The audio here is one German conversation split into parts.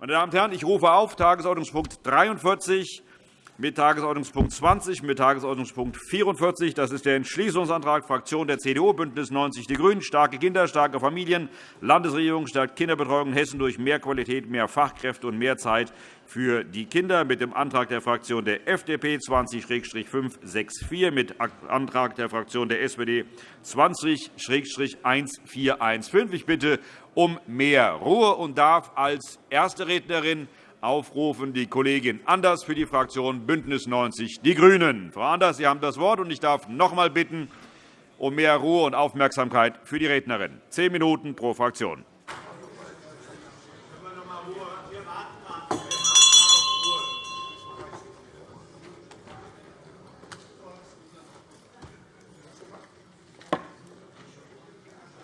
Meine Damen und Herren, ich rufe auf Tagesordnungspunkt 43 mit Tagesordnungspunkt 20 mit Tagesordnungspunkt 44. Das ist der Entschließungsantrag Fraktion der CDU, BÜNDNIS 90 die GRÜNEN. Starke Kinder, starke Familien. Landesregierung stärkt Kinderbetreuung in Hessen durch mehr Qualität, mehr Fachkräfte und mehr Zeit für die Kinder mit dem Antrag der Fraktion der FDP 20-564, mit Antrag der Fraktion der SPD 20-1415. Ich bitte um mehr Ruhe und darf als erste Rednerin aufrufen die Kollegin Anders für die Fraktion BÜNDNIS 90 die GRÜNEN. Frau Anders, Sie haben das Wort, und ich darf noch einmal bitten um mehr Ruhe und Aufmerksamkeit für die Rednerin. Zehn Minuten pro Fraktion.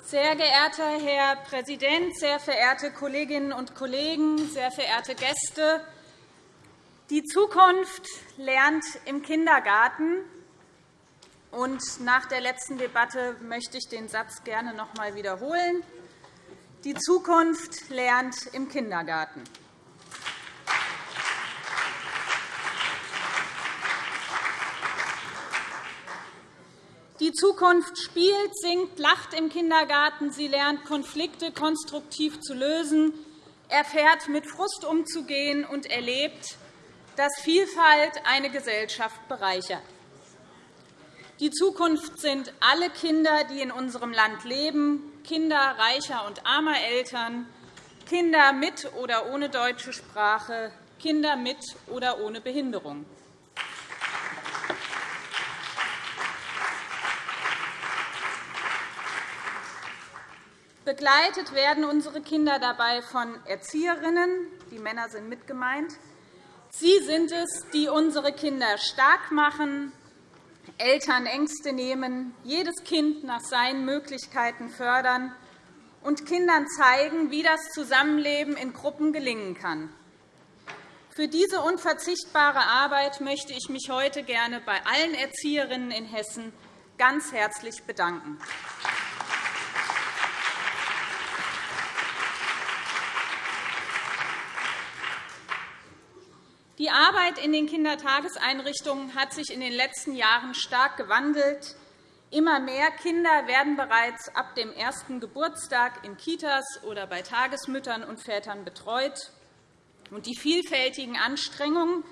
Sehr geehrter Herr Präsident, sehr verehrte Kolleginnen und Kollegen, sehr verehrte Gäste! Die Zukunft lernt im Kindergarten. Und nach der letzten Debatte möchte ich den Satz gerne noch einmal wiederholen. Die Zukunft lernt im Kindergarten. Die Zukunft spielt, singt, lacht im Kindergarten. Sie lernt, Konflikte konstruktiv zu lösen, erfährt, mit Frust umzugehen und erlebt, dass Vielfalt eine Gesellschaft bereichert. Die Zukunft sind alle Kinder, die in unserem Land leben, Kinder reicher und armer Eltern, Kinder mit oder ohne deutsche Sprache, Kinder mit oder ohne Behinderung. Begleitet werden unsere Kinder dabei von Erzieherinnen. Die Männer sind mit gemeint. Sie sind es, die unsere Kinder stark machen, Eltern Ängste nehmen, jedes Kind nach seinen Möglichkeiten fördern und Kindern zeigen, wie das Zusammenleben in Gruppen gelingen kann. Für diese unverzichtbare Arbeit möchte ich mich heute gerne bei allen Erzieherinnen in Hessen ganz herzlich bedanken. Die Arbeit in den Kindertageseinrichtungen hat sich in den letzten Jahren stark gewandelt. Immer mehr Kinder werden bereits ab dem ersten Geburtstag in Kitas oder bei Tagesmüttern und Vätern betreut. Die vielfältigen Anstrengungen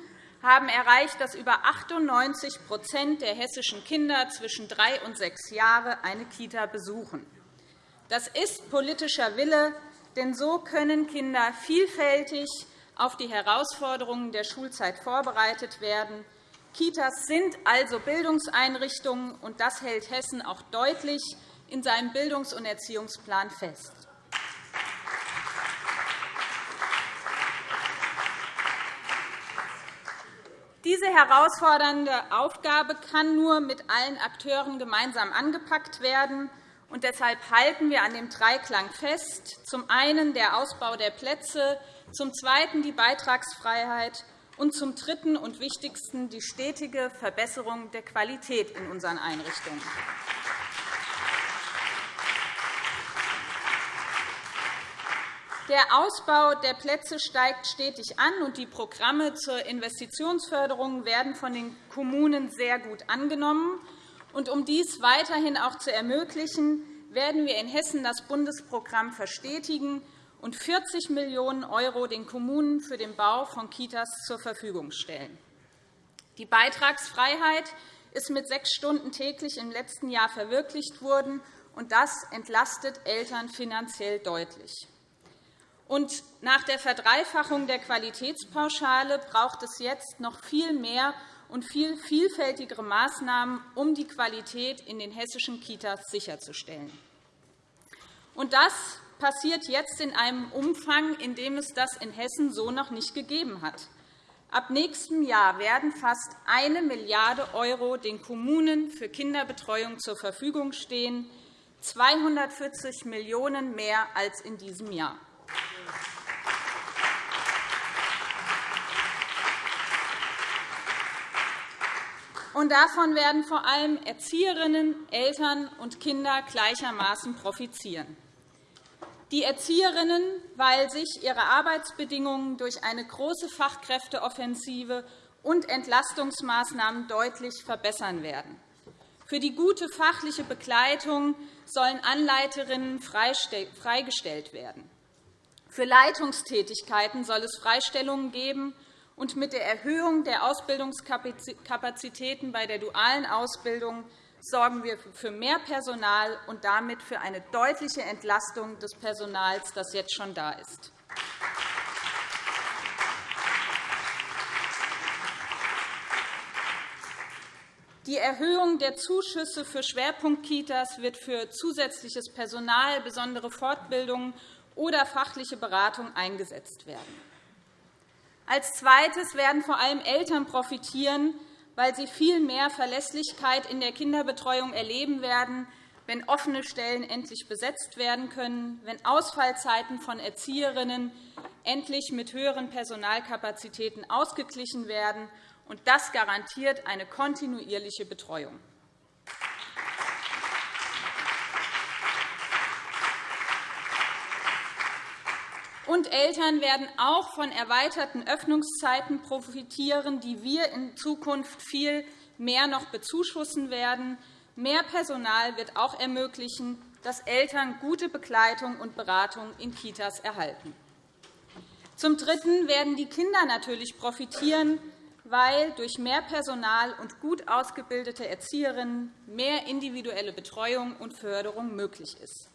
haben erreicht, dass über 98% der hessischen Kinder zwischen drei und sechs Jahre eine Kita besuchen. Das ist politischer Wille, denn so können Kinder vielfältig auf die Herausforderungen der Schulzeit vorbereitet werden. Kitas sind also Bildungseinrichtungen, und das hält Hessen auch deutlich in seinem Bildungs- und Erziehungsplan fest. Diese herausfordernde Aufgabe kann nur mit allen Akteuren gemeinsam angepackt werden. Und deshalb halten wir an dem Dreiklang fest, zum einen der Ausbau der Plätze, zum Zweiten die Beitragsfreiheit und zum Dritten und Wichtigsten die stetige Verbesserung der Qualität in unseren Einrichtungen. Der Ausbau der Plätze steigt stetig an, und die Programme zur Investitionsförderung werden von den Kommunen sehr gut angenommen. Um dies weiterhin auch zu ermöglichen, werden wir in Hessen das Bundesprogramm verstetigen und 40 Millionen € den Kommunen für den Bau von Kitas zur Verfügung stellen. Die Beitragsfreiheit ist mit sechs Stunden täglich im letzten Jahr verwirklicht worden, und das entlastet Eltern finanziell deutlich. Und nach der Verdreifachung der Qualitätspauschale braucht es jetzt noch viel mehr und viel vielfältigere Maßnahmen, um die Qualität in den hessischen Kitas sicherzustellen. Und das passiert jetzt in einem Umfang, in dem es das in Hessen so noch nicht gegeben hat. Ab nächstem Jahr werden fast 1 Milliarde € den Kommunen für Kinderbetreuung zur Verfügung stehen, 240 Millionen € mehr als in diesem Jahr. Und davon werden vor allem Erzieherinnen, Eltern und Kinder gleichermaßen profitieren. Die Erzieherinnen, weil sich ihre Arbeitsbedingungen durch eine große Fachkräfteoffensive und Entlastungsmaßnahmen deutlich verbessern werden. Für die gute fachliche Begleitung sollen Anleiterinnen freigestellt werden. Für Leitungstätigkeiten soll es Freistellungen geben, und mit der Erhöhung der Ausbildungskapazitäten bei der dualen Ausbildung sorgen wir für mehr Personal und damit für eine deutliche Entlastung des Personals, das jetzt schon da ist. Die Erhöhung der Zuschüsse für Schwerpunktkitas wird für zusätzliches Personal, besondere Fortbildungen oder fachliche Beratung eingesetzt werden. Als Zweites werden vor allem Eltern profitieren, weil sie viel mehr Verlässlichkeit in der Kinderbetreuung erleben werden, wenn offene Stellen endlich besetzt werden können, wenn Ausfallzeiten von Erzieherinnen endlich mit höheren Personalkapazitäten ausgeglichen werden und das garantiert eine kontinuierliche Betreuung. Und Eltern werden auch von erweiterten Öffnungszeiten profitieren, die wir in Zukunft viel mehr noch bezuschussen werden. Mehr Personal wird auch ermöglichen, dass Eltern gute Begleitung und Beratung in Kitas erhalten. Zum Dritten werden die Kinder natürlich profitieren, weil durch mehr Personal und gut ausgebildete Erzieherinnen mehr individuelle Betreuung und Förderung möglich ist.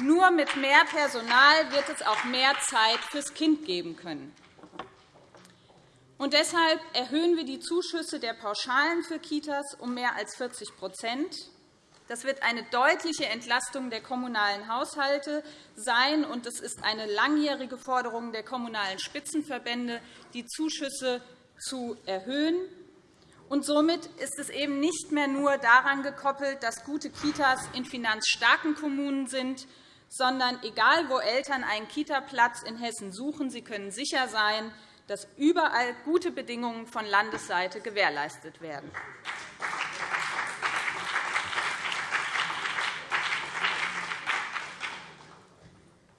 Nur mit mehr Personal wird es auch mehr Zeit fürs Kind geben können. Und deshalb erhöhen wir die Zuschüsse der Pauschalen für Kitas um mehr als 40% Das wird eine deutliche Entlastung der kommunalen Haushalte sein, und es ist eine langjährige Forderung der kommunalen Spitzenverbände, die Zuschüsse zu erhöhen. Und somit ist es eben nicht mehr nur daran gekoppelt, dass gute Kitas in finanzstarken Kommunen sind, sondern egal, wo Eltern einen Kitaplatz in Hessen suchen, sie können sicher sein, dass überall gute Bedingungen von Landesseite gewährleistet werden.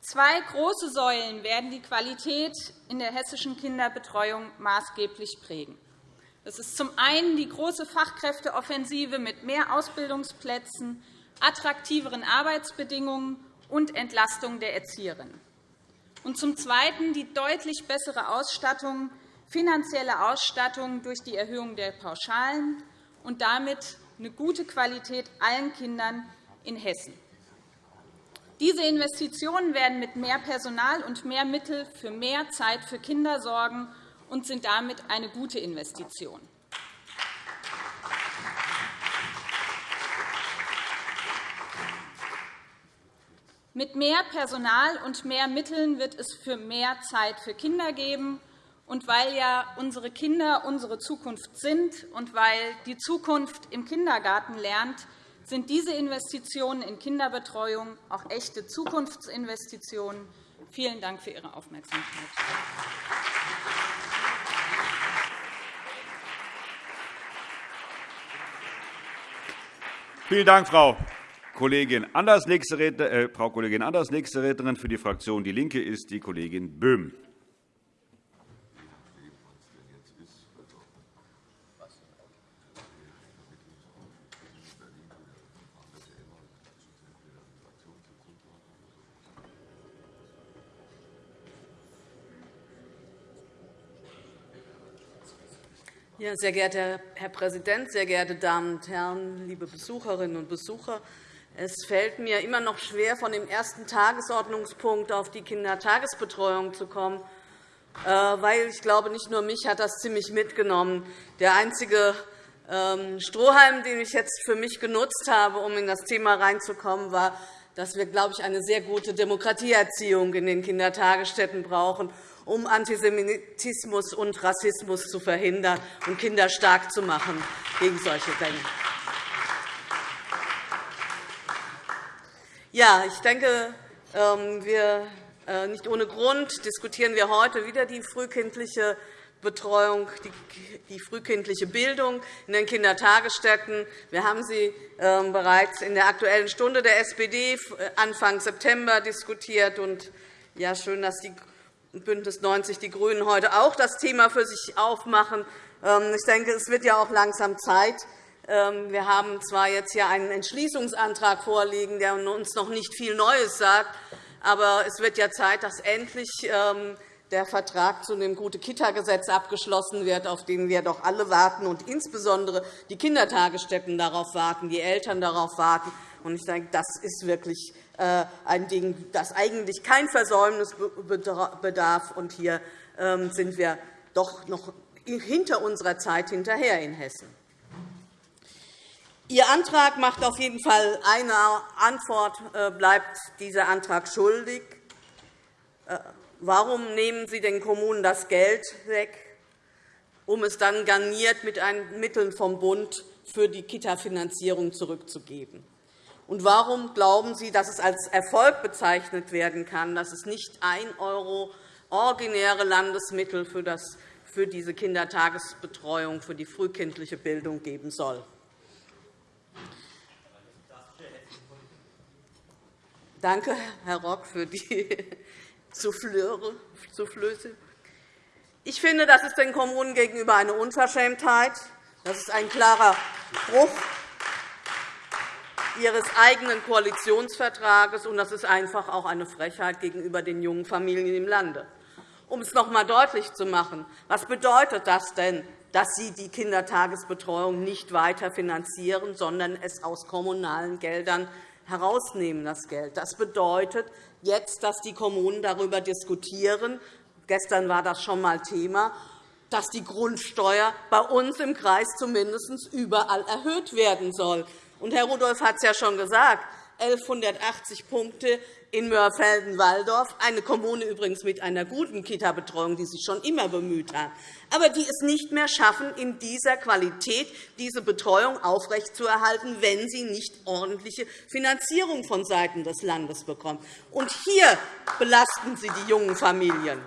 Zwei große Säulen werden die Qualität in der hessischen Kinderbetreuung maßgeblich prägen. Das ist zum einen die große Fachkräfteoffensive mit mehr Ausbildungsplätzen, attraktiveren Arbeitsbedingungen und Entlastung der Erzieherinnen. Und zum Zweiten die deutlich bessere Ausstattung, finanzielle Ausstattung durch die Erhöhung der Pauschalen und damit eine gute Qualität allen Kindern in Hessen. Diese Investitionen werden mit mehr Personal und mehr Mitteln für mehr Zeit für Kinder sorgen und sind damit eine gute Investition. Mit mehr Personal und mehr Mitteln wird es für mehr Zeit für Kinder geben. Und weil ja unsere Kinder unsere Zukunft sind und weil die Zukunft im Kindergarten lernt, sind diese Investitionen in Kinderbetreuung auch echte Zukunftsinvestitionen. Vielen Dank für Ihre Aufmerksamkeit. Vielen Dank, Frau Kollegin Anders. Nächste Redner, äh, Frau Kollegin Anders. Nächste Rednerin für die Fraktion DIE LINKE ist die Kollegin Böhm. Sehr geehrter Herr Präsident, sehr geehrte Damen und Herren, liebe Besucherinnen und Besucher! Es fällt mir immer noch schwer, von dem ersten Tagesordnungspunkt auf die Kindertagesbetreuung zu kommen, äh, weil ich glaube, nicht nur mich hat das ziemlich mitgenommen. Der einzige ähm, Strohhalm, den ich jetzt für mich genutzt habe, um in das Thema reinzukommen, war, dass wir, glaube ich, eine sehr gute Demokratieerziehung in den Kindertagesstätten brauchen um Antisemitismus und Rassismus zu verhindern und Kinder stark zu machen gegen solche Dinge. Ja, ich denke, ähm, wir, äh, nicht ohne Grund diskutieren wir heute wieder die frühkindliche Betreuung, die frühkindliche Bildung in den Kindertagesstätten. Wir haben sie ähm, bereits in der Aktuellen Stunde der SPD äh, Anfang September diskutiert. ja, schön, dass die BÜNDNIS 90 die GRÜNEN heute auch das Thema für sich aufmachen. Ähm, ich denke, es wird ja auch langsam Zeit. Ähm, wir haben zwar jetzt hier einen Entschließungsantrag vorliegen, der uns noch nicht viel Neues sagt, aber es wird ja Zeit, dass endlich der Vertrag zu dem Gute-Kita-Gesetz abgeschlossen wird, auf den wir doch alle warten, und insbesondere die Kindertagesstätten darauf warten, die Eltern darauf warten. Ich denke, das ist wirklich äh, ein Ding, das eigentlich kein Versäumnis bedarf. Und hier ähm, sind wir doch noch hinter unserer Zeit hinterher in Hessen. Ihr Antrag macht auf jeden Fall eine Antwort, äh, bleibt dieser Antrag schuldig. Äh, Warum nehmen Sie den Kommunen das Geld weg, um es dann garniert mit Mitteln vom Bund für die Kita-Finanzierung zurückzugeben? Und warum glauben Sie, dass es als Erfolg bezeichnet werden kann, dass es nicht 1 € originäre Landesmittel für, diese Kindertagesbetreuung, für die frühkindliche Bildung geben soll? Danke, Herr Rock, für die Soufflöse. Ich finde, das ist den Kommunen gegenüber eine Unverschämtheit. Das ist ein klarer Bruch ihres eigenen Koalitionsvertrages, und das ist einfach auch eine Frechheit gegenüber den jungen Familien im Lande. Um es noch einmal deutlich zu machen, was bedeutet das denn, dass Sie die Kindertagesbetreuung nicht weiter finanzieren, sondern es aus kommunalen Geldern herausnehmen? Das, Geld. das bedeutet, jetzt, dass die Kommunen darüber diskutieren, gestern war das schon einmal Thema, dass die Grundsteuer bei uns im Kreis zumindest überall erhöht werden soll. Herr Rudolph hat es ja schon gesagt. 1.180 Punkte in Mörfelden-Walldorf, eine Kommune übrigens mit einer guten Kita-Betreuung, die sich schon immer bemüht hat, aber die es nicht mehr schaffen, in dieser Qualität diese Betreuung aufrechtzuerhalten, wenn sie nicht ordentliche Finanzierung vonseiten des Landes bekommt. Und hier belasten Sie die jungen Familien.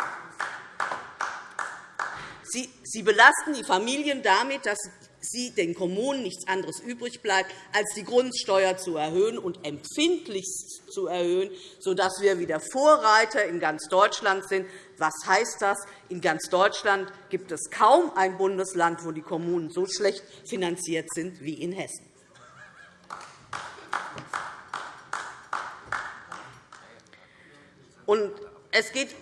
Sie belasten die Familien damit, dass sie den Kommunen nichts anderes übrig bleibt, als die Grundsteuer zu erhöhen und empfindlichst zu erhöhen, sodass wir wieder Vorreiter in ganz Deutschland sind. Was heißt das? In ganz Deutschland gibt es kaum ein Bundesland, wo die Kommunen so schlecht finanziert sind wie in Hessen. Und es geht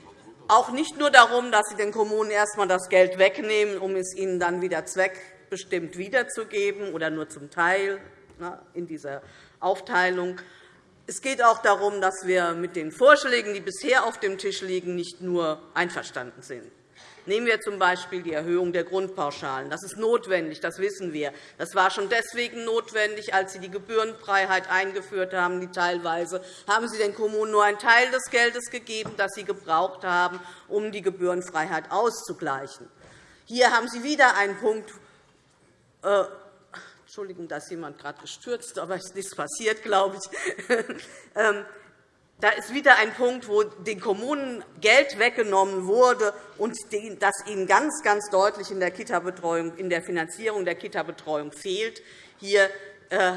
auch nicht nur darum, dass Sie den Kommunen erst einmal das Geld wegnehmen, um es ihnen dann wieder zweck bestimmt wiederzugeben oder nur zum Teil in dieser Aufteilung. Es geht auch darum, dass wir mit den Vorschlägen, die bisher auf dem Tisch liegen, nicht nur einverstanden sind. Nehmen wir z.B. die Erhöhung der Grundpauschalen. Das ist notwendig, das wissen wir. Das war schon deswegen notwendig, als Sie die Gebührenfreiheit eingeführt haben. Die teilweise haben Sie den Kommunen nur einen Teil des Geldes gegeben, das sie gebraucht haben, um die Gebührenfreiheit auszugleichen. Hier haben Sie wieder einen Punkt, äh, Entschuldigung, da ist jemand gerade gestürzt, aber es ist nichts passiert, glaube ich. Ähm, da ist wieder ein Punkt, wo den Kommunen Geld weggenommen wurde und das ihnen ganz, ganz deutlich in der, Kita in der Finanzierung der Kita-Betreuung fehlt. Hier äh,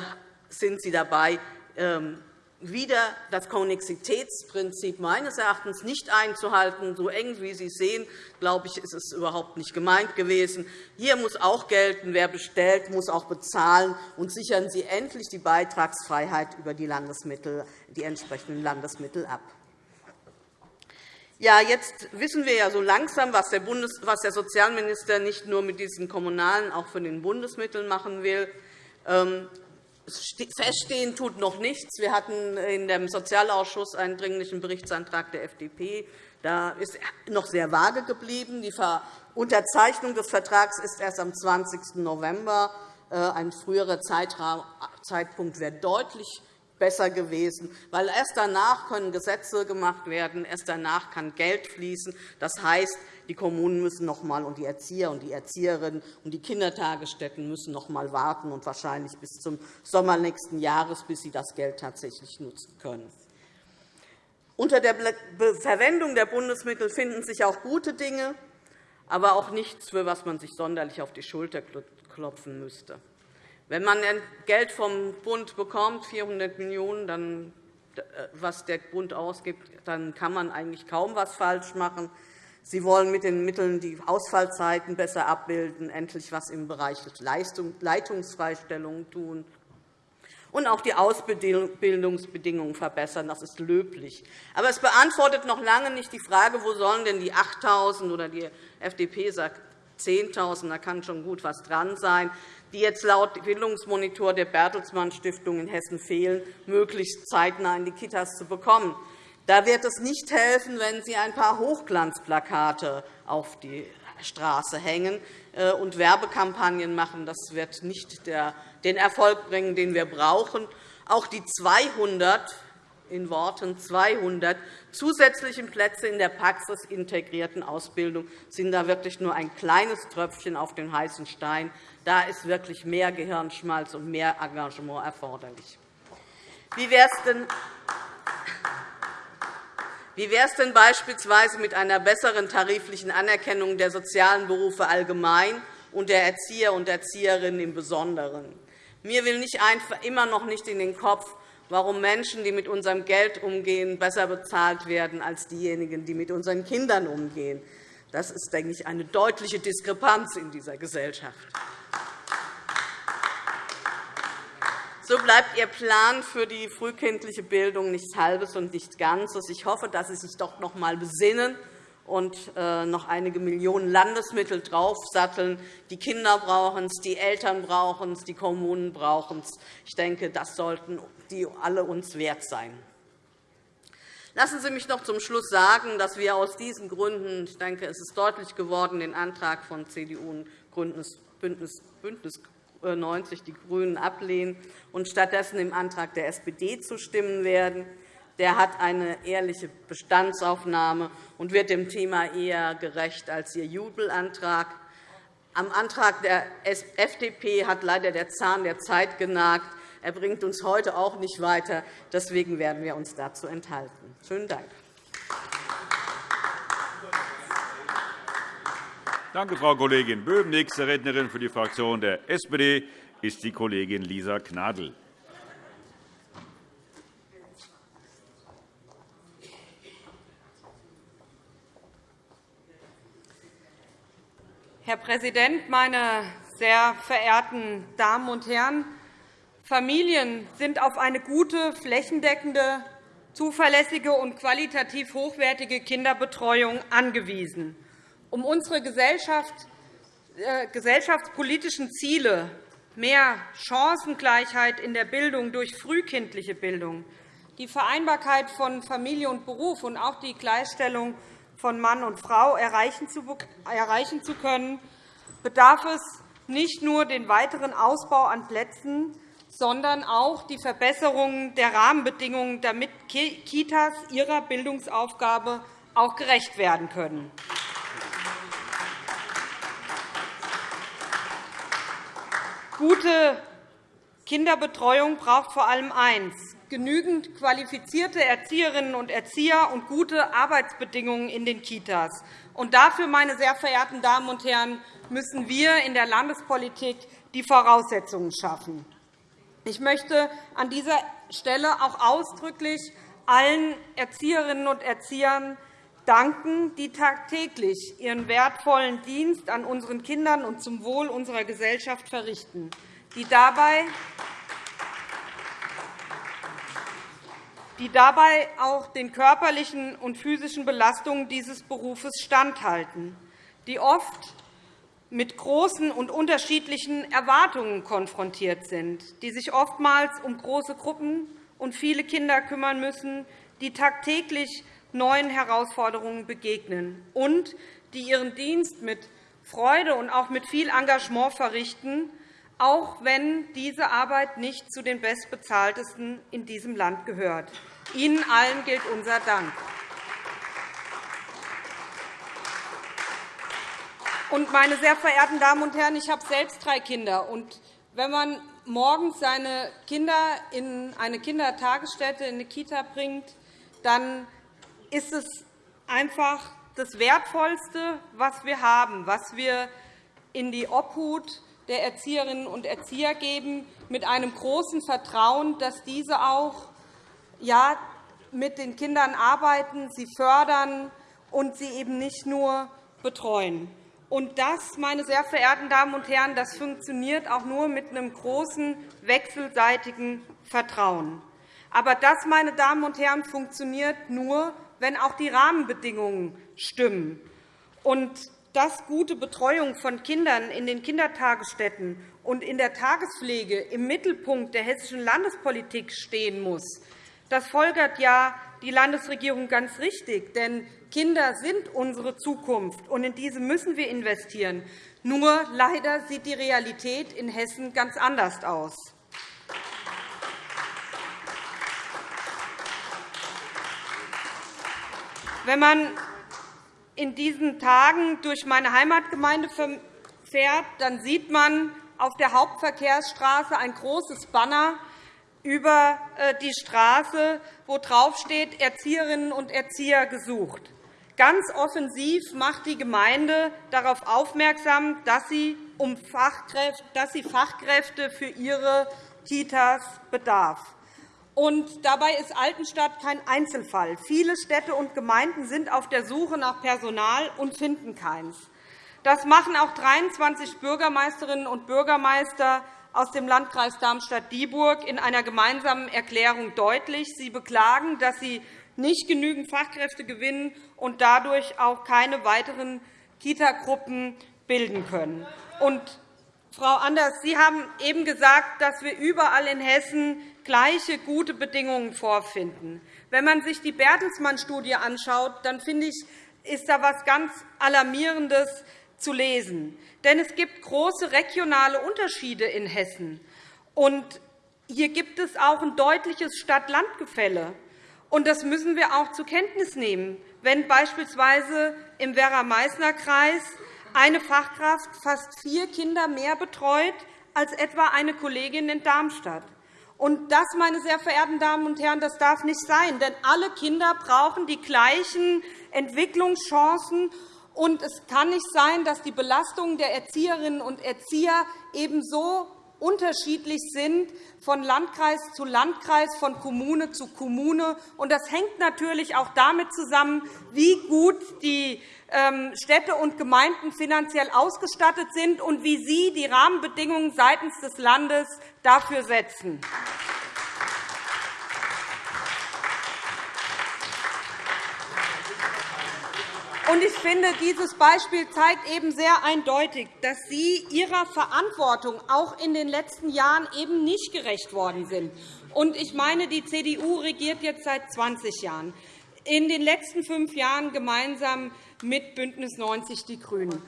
sind Sie dabei, ähm, wieder das Konnexitätsprinzip meines Erachtens nicht einzuhalten. So eng, wie Sie es sehen, glaube ich, ist es überhaupt nicht gemeint gewesen. Hier muss auch gelten, wer bestellt, muss auch bezahlen. Und sichern Sie endlich die Beitragsfreiheit über die, Landesmittel, die entsprechenden Landesmittel ab. Ja, jetzt wissen wir ja so langsam, was der, Bundes was der Sozialminister nicht nur mit diesen kommunalen, auch für den Bundesmitteln machen will. Feststehen tut noch nichts. Wir hatten in dem Sozialausschuss einen Dringlichen Berichtsantrag der FDP. Da ist noch sehr vage geblieben. Die Unterzeichnung des Vertrags ist erst am 20. November. Äh, ein früherer Zeitpunkt wäre deutlich besser gewesen, weil erst danach können Gesetze gemacht werden, erst danach kann Geld fließen. Das heißt, die Kommunen müssen noch einmal, und die Erzieher und die Erzieherinnen und die Kindertagesstätten müssen noch einmal warten und wahrscheinlich bis zum Sommer nächsten Jahres, bis sie das Geld tatsächlich nutzen können. Unter der Verwendung der Bundesmittel finden sich auch gute Dinge. aber auch nichts, für was man sich sonderlich auf die Schulter klopfen müsste. Wenn man Geld vom Bund bekommt, 400 Millionen €, äh, was der Bund ausgibt, dann kann man eigentlich kaum etwas falsch machen. Sie wollen mit den Mitteln die Ausfallzeiten besser abbilden, endlich etwas im Bereich der Leitungsfreistellungen tun und auch die Ausbildungsbedingungen verbessern. Das ist löblich. Aber es beantwortet noch lange nicht die Frage, wo sollen denn die 8.000 oder die FDP sagt 10.000, da kann schon gut etwas dran sein, die jetzt laut Bildungsmonitor der Bertelsmann Stiftung in Hessen fehlen, möglichst zeitnah in die Kitas zu bekommen. Da wird es nicht helfen, wenn Sie ein paar Hochglanzplakate auf die Straße hängen äh, und Werbekampagnen machen. Das wird nicht den Erfolg bringen, den wir brauchen. Auch die 200 in Worten 200 zusätzlichen Plätze in der praxisintegrierten Ausbildung sind da wirklich nur ein kleines Tröpfchen auf den heißen Stein. Da ist wirklich mehr Gehirnschmalz und mehr Engagement erforderlich. Wie wäre es denn wie wäre es denn beispielsweise mit einer besseren tariflichen Anerkennung der sozialen Berufe allgemein und der Erzieher und Erzieherinnen im Besonderen? Mir will nicht immer noch nicht in den Kopf, warum Menschen, die mit unserem Geld umgehen, besser bezahlt werden als diejenigen, die mit unseren Kindern umgehen. Das ist, denke ich, eine deutliche Diskrepanz in dieser Gesellschaft. So bleibt Ihr Plan für die frühkindliche Bildung nichts Halbes und nichts Ganzes. Ich hoffe, dass Sie sich doch noch einmal besinnen und äh, noch einige Millionen Landesmittel draufsatteln. Die Kinder brauchen es, die Eltern brauchen es, die Kommunen brauchen es. Ich denke, das sollten die alle uns wert sein. Lassen Sie mich noch zum Schluss sagen, dass wir aus diesen Gründen, ich denke, es ist deutlich geworden, den Antrag von CDU und Bündnis 90 die GRÜNEN ablehnen und stattdessen dem Antrag der SPD zustimmen werden. Der hat eine ehrliche Bestandsaufnahme und wird dem Thema eher gerecht als Ihr Jubelantrag. Am Antrag der FDP hat leider der Zahn der Zeit genagt. Er bringt uns heute auch nicht weiter. Deswegen werden wir uns dazu enthalten. Schönen Dank. Danke, Frau Kollegin Böhm. Nächste Rednerin für die Fraktion der SPD ist die Kollegin Lisa Gnadl. Herr Präsident, meine sehr verehrten Damen und Herren! Familien sind auf eine gute, flächendeckende, zuverlässige und qualitativ hochwertige Kinderbetreuung angewiesen um unsere Gesellschaft, äh, gesellschaftspolitischen Ziele mehr Chancengleichheit in der Bildung durch frühkindliche Bildung, die Vereinbarkeit von Familie und Beruf und auch die Gleichstellung von Mann und Frau erreichen zu können, bedarf es nicht nur den weiteren Ausbau an Plätzen, sondern auch die Verbesserung der Rahmenbedingungen, damit Kitas ihrer Bildungsaufgabe auch gerecht werden können. Gute Kinderbetreuung braucht vor allem eins, genügend qualifizierte Erzieherinnen und Erzieher und gute Arbeitsbedingungen in den Kitas. Und dafür, meine sehr verehrten Damen und Herren, müssen wir in der Landespolitik die Voraussetzungen schaffen. Ich möchte an dieser Stelle auch ausdrücklich allen Erzieherinnen und Erziehern danken, die tagtäglich ihren wertvollen Dienst an unseren Kindern und zum Wohl unserer Gesellschaft verrichten, die dabei die dabei auch den körperlichen und physischen Belastungen dieses Berufes standhalten, die oft mit großen und unterschiedlichen Erwartungen konfrontiert sind, die sich oftmals um große Gruppen und viele Kinder kümmern müssen, die tagtäglich neuen Herausforderungen begegnen und die ihren Dienst mit Freude und auch mit viel Engagement verrichten, auch wenn diese Arbeit nicht zu den bestbezahltesten in diesem Land gehört. Ihnen allen gilt unser Dank. Meine sehr verehrten Damen und Herren, ich habe selbst drei Kinder. wenn man morgens seine Kinder in eine Kindertagesstätte, in eine Kita bringt, dann ist es einfach das Wertvollste, was wir haben, was wir in die Obhut der Erzieherinnen und Erzieher geben, mit einem großen Vertrauen, dass diese auch ja, mit den Kindern arbeiten, sie fördern und sie eben nicht nur betreuen. Und das, meine sehr verehrten Damen und Herren, das funktioniert auch nur mit einem großen wechselseitigen Vertrauen. Aber das, meine Damen und Herren, funktioniert nur, wenn auch die Rahmenbedingungen stimmen. Und dass gute Betreuung von Kindern in den Kindertagesstätten und in der Tagespflege im Mittelpunkt der hessischen Landespolitik stehen muss, das folgert ja die Landesregierung ganz richtig. Denn Kinder sind unsere Zukunft, und in diese müssen wir investieren. Nur leider sieht die Realität in Hessen ganz anders aus. Wenn man in diesen Tagen durch meine Heimatgemeinde fährt, dann sieht man auf der Hauptverkehrsstraße ein großes Banner über äh, die Straße, wo draufsteht Erzieherinnen und Erzieher gesucht. Ganz offensiv macht die Gemeinde darauf aufmerksam, dass sie, um Fachkräfte, dass sie Fachkräfte für ihre Kitas bedarf. Und dabei ist Altenstadt kein Einzelfall. Viele Städte und Gemeinden sind auf der Suche nach Personal und finden keins. Das machen auch 23 Bürgermeisterinnen und Bürgermeister aus dem Landkreis Darmstadt-Dieburg in einer gemeinsamen Erklärung deutlich. Sie beklagen, dass sie nicht genügend Fachkräfte gewinnen und dadurch auch keine weiteren Kitagruppen bilden können. Und, Frau Anders, Sie haben eben gesagt, dass wir überall in Hessen gleiche gute Bedingungen vorfinden. Wenn man sich die Bertelsmann-Studie anschaut, dann finde ich, ist da etwas ganz Alarmierendes zu lesen. Denn es gibt große regionale Unterschiede in Hessen. Und hier gibt es auch ein deutliches Stadt-Land-Gefälle. Das müssen wir auch zur Kenntnis nehmen, wenn beispielsweise im Werra-Meißner-Kreis eine Fachkraft fast vier Kinder mehr betreut als etwa eine Kollegin in Darmstadt. Und das, meine sehr verehrten Damen und Herren, das darf nicht sein, denn alle Kinder brauchen die gleichen Entwicklungschancen und es kann nicht sein, dass die Belastungen der Erzieherinnen und Erzieher ebenso unterschiedlich sind von Landkreis zu Landkreis, von Kommune zu Kommune. Das hängt natürlich auch damit zusammen, wie gut die ähm, Städte und Gemeinden finanziell ausgestattet sind und wie sie die Rahmenbedingungen seitens des Landes dafür setzen. Ich finde, dieses Beispiel zeigt eben sehr eindeutig, dass Sie Ihrer Verantwortung auch in den letzten Jahren eben nicht gerecht worden sind. Ich meine, die CDU regiert jetzt seit 20 Jahren, in den letzten fünf Jahren gemeinsam mit BÜNDNIS 90 die GRÜNEN.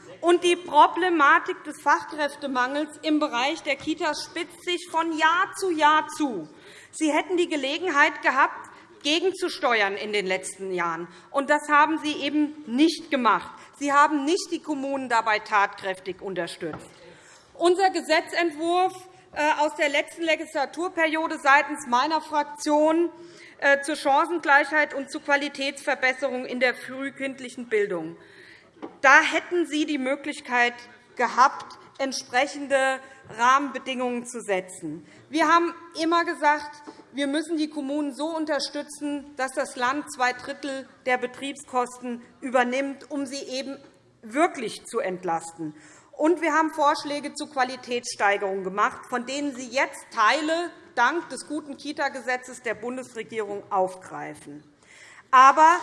die Problematik des Fachkräftemangels im Bereich der Kitas spitzt sich von Jahr zu Jahr zu. Sie hätten die Gelegenheit gehabt, gegenzusteuern in den letzten Jahren. Und das haben Sie eben nicht gemacht. Sie haben nicht die Kommunen dabei tatkräftig unterstützt. Unser Gesetzentwurf äh, aus der letzten Legislaturperiode seitens meiner Fraktion äh, zur Chancengleichheit und zur Qualitätsverbesserung in der frühkindlichen Bildung. Da hätten Sie die Möglichkeit gehabt, entsprechende Rahmenbedingungen zu setzen. Wir haben immer gesagt, wir müssen die Kommunen so unterstützen, dass das Land zwei Drittel der Betriebskosten übernimmt, um sie eben wirklich zu entlasten. Und wir haben Vorschläge zur Qualitätssteigerung gemacht, von denen Sie jetzt Teile dank des guten Kita-Gesetzes der Bundesregierung aufgreifen. Aber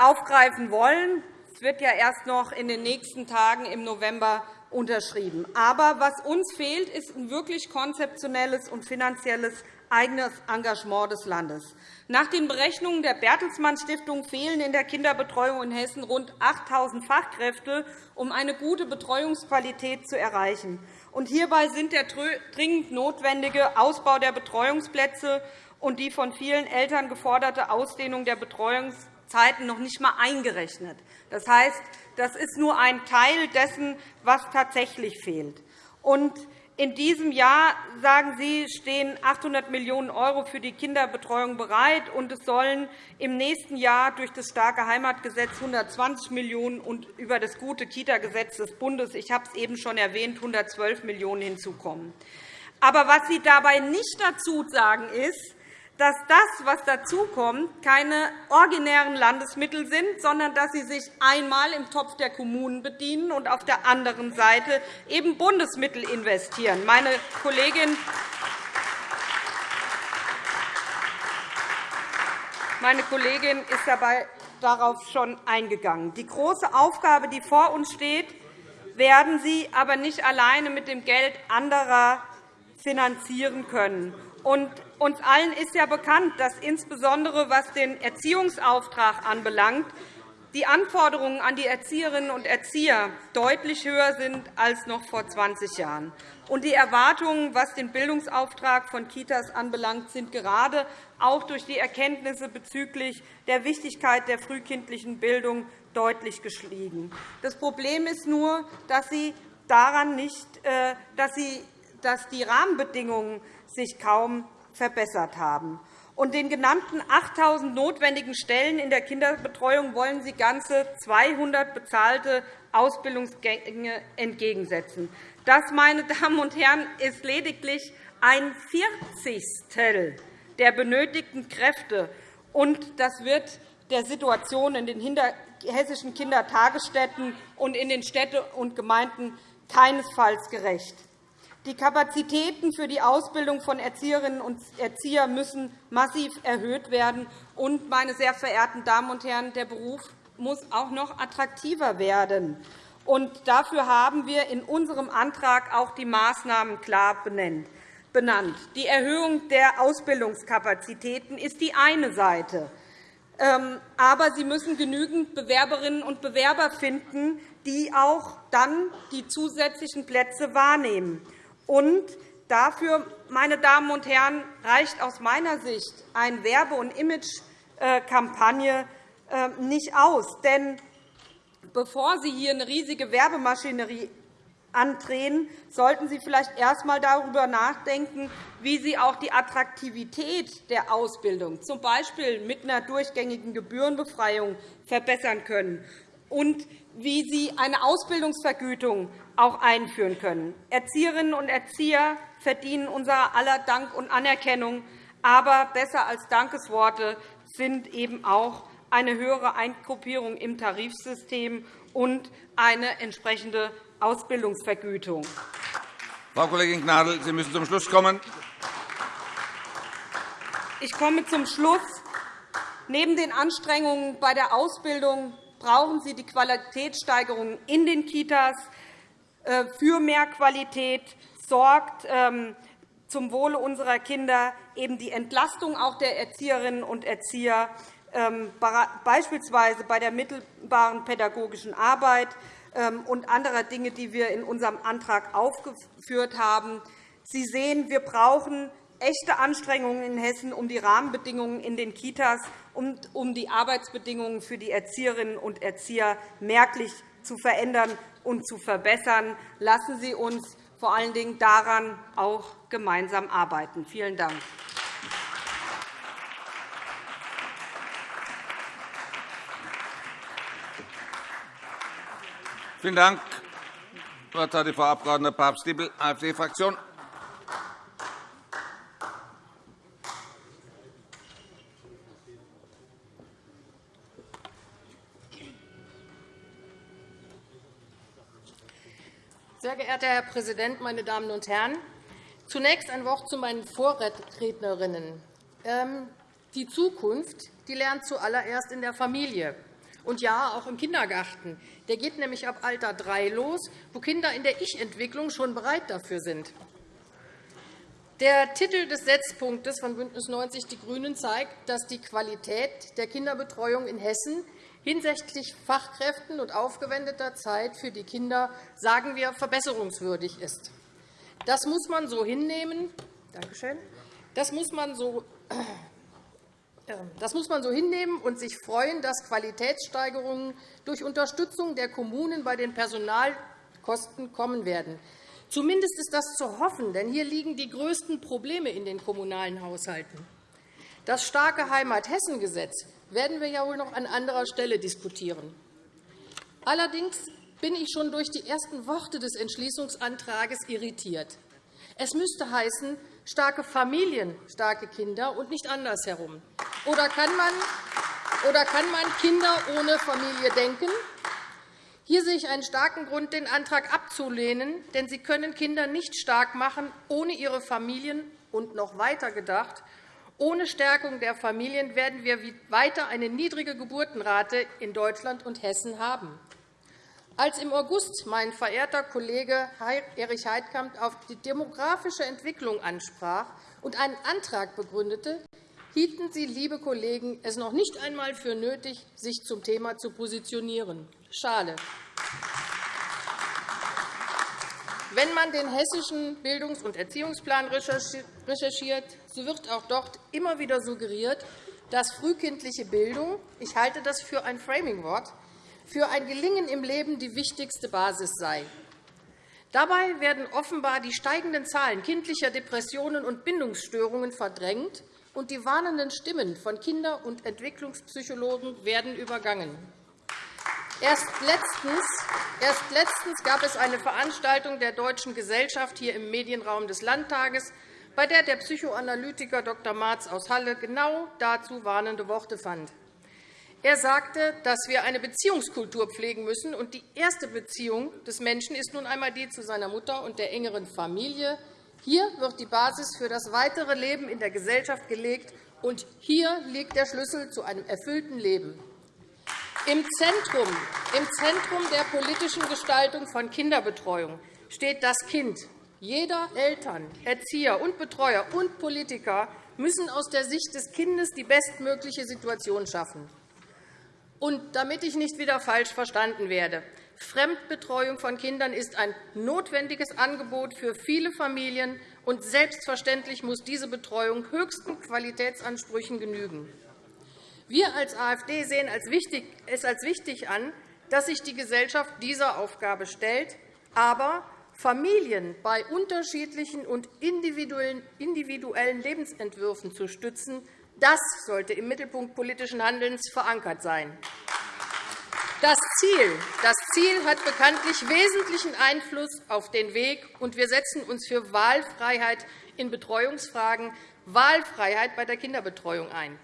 aufgreifen wollen. Es wird ja erst noch in den nächsten Tagen im November unterschrieben. Aber was uns fehlt, ist ein wirklich konzeptionelles und finanzielles eigenes Engagement des Landes. Nach den Berechnungen der Bertelsmann Stiftung fehlen in der Kinderbetreuung in Hessen rund 8.000 Fachkräfte, um eine gute Betreuungsqualität zu erreichen. Und hierbei sind der dringend notwendige Ausbau der Betreuungsplätze und die von vielen Eltern geforderte Ausdehnung der Betreuungszeiten noch nicht einmal eingerechnet. Das heißt, das ist nur ein Teil dessen, was tatsächlich fehlt. Und In diesem Jahr, sagen Sie, stehen 800 Millionen € für die Kinderbetreuung bereit, und es sollen im nächsten Jahr durch das starke Heimatgesetz 120 Millionen € und über das gute Kita-Gesetz des Bundes, ich habe es eben schon erwähnt, 112 Millionen € hinzukommen. Aber was Sie dabei nicht dazu sagen, ist, dass das, was dazukommt, keine originären Landesmittel sind, sondern dass sie sich einmal im Topf der Kommunen bedienen und auf der anderen Seite eben Bundesmittel investieren. Meine Kollegin meine Kollegin ist dabei darauf schon eingegangen. Die große Aufgabe, die vor uns steht, werden Sie aber nicht alleine mit dem Geld anderer finanzieren können. Und uns allen ist ja bekannt, dass insbesondere was den Erziehungsauftrag anbelangt, die Anforderungen an die Erzieherinnen und Erzieher deutlich höher sind als noch vor 20 Jahren. Und die Erwartungen, was den Bildungsauftrag von Kitas anbelangt, sind gerade auch durch die Erkenntnisse bezüglich der Wichtigkeit der frühkindlichen Bildung deutlich gestiegen. Das Problem ist nur, dass Sie daran nicht, äh, dass Sie dass die Rahmenbedingungen sich kaum verbessert haben. Und den genannten 8.000 notwendigen Stellen in der Kinderbetreuung wollen Sie ganze 200 bezahlte Ausbildungsgänge entgegensetzen. Das, meine Damen und Herren, ist lediglich ein Vierzigstel der benötigten Kräfte. Und das wird der Situation in den hessischen Kindertagesstätten und in den Städten und Gemeinden keinesfalls gerecht. Die Kapazitäten für die Ausbildung von Erzieherinnen und Erziehern müssen massiv erhöht werden. Und, meine sehr verehrten Damen und Herren, der Beruf muss auch noch attraktiver werden. Und dafür haben wir in unserem Antrag auch die Maßnahmen klar benannt. Die Erhöhung der Ausbildungskapazitäten ist die eine Seite. Ähm, aber Sie müssen genügend Bewerberinnen und Bewerber finden, die auch dann die zusätzlichen Plätze wahrnehmen. Und dafür, meine Damen und Herren, reicht aus meiner Sicht eine Werbe- und Imagekampagne äh, nicht aus. Denn bevor Sie hier eine riesige Werbemaschinerie andrehen, sollten Sie vielleicht erst einmal darüber nachdenken, wie Sie auch die Attraktivität der Ausbildung, z. B. mit einer durchgängigen Gebührenbefreiung, verbessern können und wie Sie eine Ausbildungsvergütung auch einführen können. Erzieherinnen und Erzieher verdienen unser aller Dank und Anerkennung. Aber besser als Dankesworte sind eben auch eine höhere Eingruppierung im Tarifsystem und eine entsprechende Ausbildungsvergütung. Frau Kollegin Gnadl, Sie müssen zum Schluss kommen. Ich komme zum Schluss. Neben den Anstrengungen bei der Ausbildung brauchen Sie die Qualitätssteigerung in den Kitas. Äh, für mehr Qualität sorgt ähm, zum Wohle unserer Kinder eben die Entlastung auch der Erzieherinnen und Erzieher, ähm, beispielsweise bei der mittelbaren pädagogischen Arbeit ähm, und anderer Dinge, die wir in unserem Antrag aufgeführt haben. Sie sehen, wir brauchen echte Anstrengungen in Hessen, um die Rahmenbedingungen in den Kitas und um die Arbeitsbedingungen für die Erzieherinnen und Erzieher merklich zu verändern und zu verbessern. Lassen Sie uns vor allen Dingen daran auch gemeinsam arbeiten. Vielen Dank. Vielen Dank. Frau Abg. Papst-Dippel, AfD-Fraktion. Sehr geehrter Herr Präsident, meine Damen und Herren! Zunächst ein Wort zu meinen Vorrednerinnen. Ähm, die Zukunft die lernt zuallererst in der Familie. Und ja, auch im Kindergarten. Der geht nämlich ab Alter drei los, wo Kinder in der Ich-Entwicklung schon bereit dafür sind. Der Titel des Setzpunktes von BÜNDNIS 90 die GRÜNEN zeigt, dass die Qualität der Kinderbetreuung in Hessen hinsichtlich Fachkräften und aufgewendeter Zeit für die Kinder, sagen wir, verbesserungswürdig ist. Das muss man so hinnehmen. Dankeschön. Das muss man so äh, das muss man so hinnehmen und sich freuen, dass Qualitätssteigerungen durch Unterstützung der Kommunen bei den Personalkosten kommen werden. Zumindest ist das zu hoffen, denn hier liegen die größten Probleme in den kommunalen Haushalten. Das starke Heimat-Hessen-Gesetz werden wir ja wohl noch an anderer Stelle diskutieren. Allerdings bin ich schon durch die ersten Worte des Entschließungsantrags irritiert. Es müsste heißen, starke Familien, starke Kinder und nicht andersherum. Oder kann man, oder kann man Kinder ohne Familie denken? Hier sehe ich einen starken Grund, den Antrag abzulehnen, denn Sie können Kinder nicht stark machen ohne ihre Familien und noch weiter gedacht. Ohne Stärkung der Familien werden wir weiter eine niedrige Geburtenrate in Deutschland und Hessen haben. Als im August mein verehrter Kollege Erich Heidkamp auf die demografische Entwicklung ansprach und einen Antrag begründete, hielten Sie, liebe Kollegen, es noch nicht einmal für nötig, sich zum Thema zu positionieren. Schade. Wenn man den hessischen Bildungs- und Erziehungsplan recherchiert, so wird auch dort immer wieder suggeriert, dass frühkindliche Bildung – ich halte das für ein Framingwort für ein Gelingen im Leben die wichtigste Basis sei. Dabei werden offenbar die steigenden Zahlen kindlicher Depressionen und Bindungsstörungen verdrängt, und die warnenden Stimmen von Kinder- und Entwicklungspsychologen werden übergangen. Erst letztens, erst letztens gab es eine Veranstaltung der Deutschen Gesellschaft hier im Medienraum des Landtages, bei der der Psychoanalytiker Dr. Marz aus Halle genau dazu warnende Worte fand. Er sagte, dass wir eine Beziehungskultur pflegen müssen. und Die erste Beziehung des Menschen ist nun einmal die zu seiner Mutter und der engeren Familie. Hier wird die Basis für das weitere Leben in der Gesellschaft gelegt, und hier liegt der Schlüssel zu einem erfüllten Leben. Im Zentrum, Im Zentrum der politischen Gestaltung von Kinderbetreuung steht das Kind. Jeder Eltern, Erzieher und Betreuer und Politiker müssen aus der Sicht des Kindes die bestmögliche Situation schaffen. Und damit ich nicht wieder falsch verstanden werde, Fremdbetreuung von Kindern ist ein notwendiges Angebot für viele Familien, und selbstverständlich muss diese Betreuung höchsten Qualitätsansprüchen genügen. Wir als AfD sehen es als wichtig an, dass sich die Gesellschaft dieser Aufgabe stellt, aber Familien bei unterschiedlichen und individuellen Lebensentwürfen zu stützen, das sollte im Mittelpunkt politischen Handelns verankert sein. Das Ziel, das Ziel hat bekanntlich wesentlichen Einfluss auf den Weg, und wir setzen uns für Wahlfreiheit in Betreuungsfragen, Wahlfreiheit bei der Kinderbetreuung ein.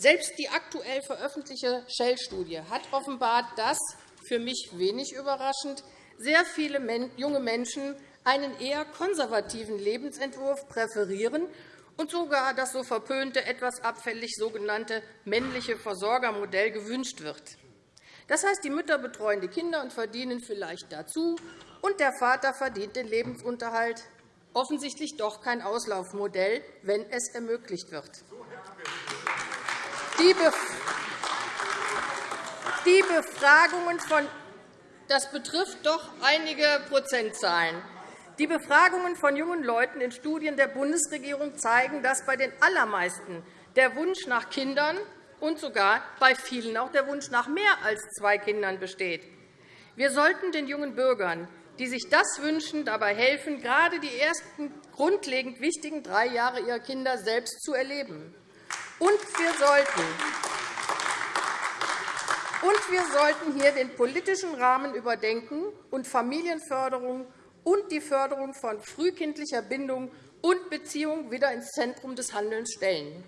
Selbst die aktuell veröffentlichte Shell-Studie hat offenbart, dass, für mich wenig überraschend, sehr viele junge Menschen einen eher konservativen Lebensentwurf präferieren und sogar das so verpönte, etwas abfällig sogenannte männliche Versorgermodell gewünscht wird. Das heißt, die Mütter betreuen die Kinder und verdienen vielleicht dazu, und der Vater verdient den Lebensunterhalt. Offensichtlich doch kein Auslaufmodell, wenn es ermöglicht wird. Die Befragungen von das betrifft doch einige Prozentzahlen. Die Befragungen von jungen Leuten in Studien der Bundesregierung zeigen, dass bei den allermeisten der Wunsch nach Kindern und sogar bei vielen auch der Wunsch nach mehr als zwei Kindern besteht. Wir sollten den jungen Bürgern, die sich das wünschen, dabei helfen, gerade die ersten grundlegend wichtigen drei Jahre ihrer Kinder selbst zu erleben. Und wir sollten und wir sollten hier den politischen Rahmen überdenken und Familienförderung und die Förderung von frühkindlicher Bindung und Beziehung wieder ins Zentrum des Handelns stellen.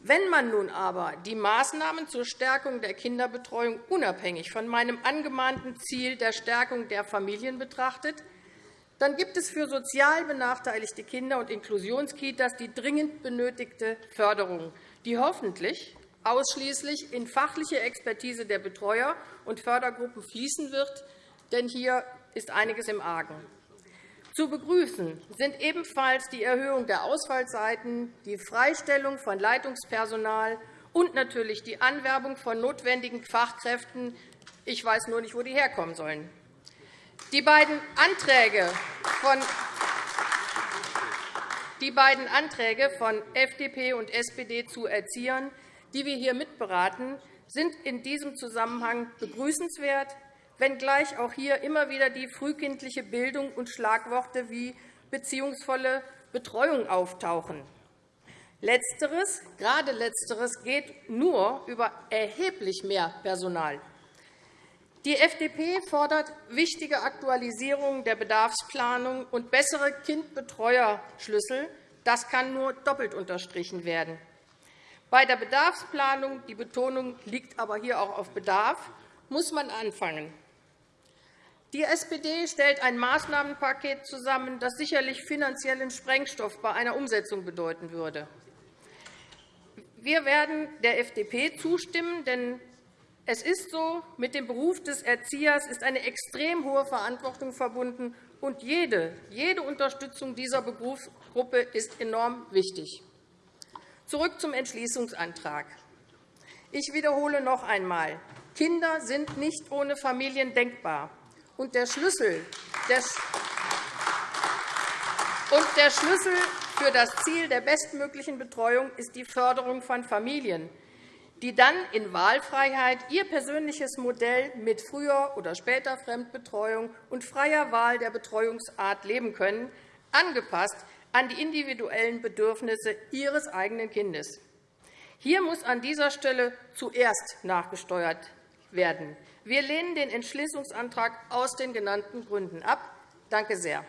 Wenn man nun aber die Maßnahmen zur Stärkung der Kinderbetreuung unabhängig von meinem angemahnten Ziel der Stärkung der Familien betrachtet, dann gibt es für sozial benachteiligte Kinder und Inklusionskitas die dringend benötigte Förderung, die hoffentlich ausschließlich in fachliche Expertise der Betreuer und Fördergruppen fließen wird. Denn hier ist einiges im Argen. Zu begrüßen sind ebenfalls die Erhöhung der Ausfallzeiten, die Freistellung von Leitungspersonal und natürlich die Anwerbung von notwendigen Fachkräften. Ich weiß nur nicht, wo die herkommen sollen. Die beiden Anträge von FDP und SPD zu Erziehern, die wir hier mitberaten, sind in diesem Zusammenhang begrüßenswert. wenngleich auch hier immer wieder die frühkindliche Bildung und Schlagworte wie beziehungsvolle Betreuung auftauchen. Letzteres, gerade Letzteres geht nur über erheblich mehr Personal. Die FDP fordert wichtige Aktualisierung der Bedarfsplanung und bessere Kindbetreuerschlüssel. Das kann nur doppelt unterstrichen werden. Bei der Bedarfsplanung, die Betonung liegt aber hier auch auf Bedarf, muss man anfangen. Die SPD stellt ein Maßnahmenpaket zusammen, das sicherlich finanziellen Sprengstoff bei einer Umsetzung bedeuten würde. Wir werden der FDP zustimmen, denn es ist so, mit dem Beruf des Erziehers ist eine extrem hohe Verantwortung verbunden, und jede, jede Unterstützung dieser Berufsgruppe ist enorm wichtig. Zurück zum Entschließungsantrag. Ich wiederhole noch einmal. Kinder sind nicht ohne Familien denkbar. Und der Schlüssel, und der Schlüssel für das Ziel der bestmöglichen Betreuung ist die Förderung von Familien, die dann in Wahlfreiheit ihr persönliches Modell mit früher oder später Fremdbetreuung und freier Wahl der Betreuungsart leben können, angepasst an die individuellen Bedürfnisse ihres eigenen Kindes. Hier muss an dieser Stelle zuerst nachgesteuert werden. Wir lehnen den Entschließungsantrag aus den genannten Gründen ab. Danke sehr.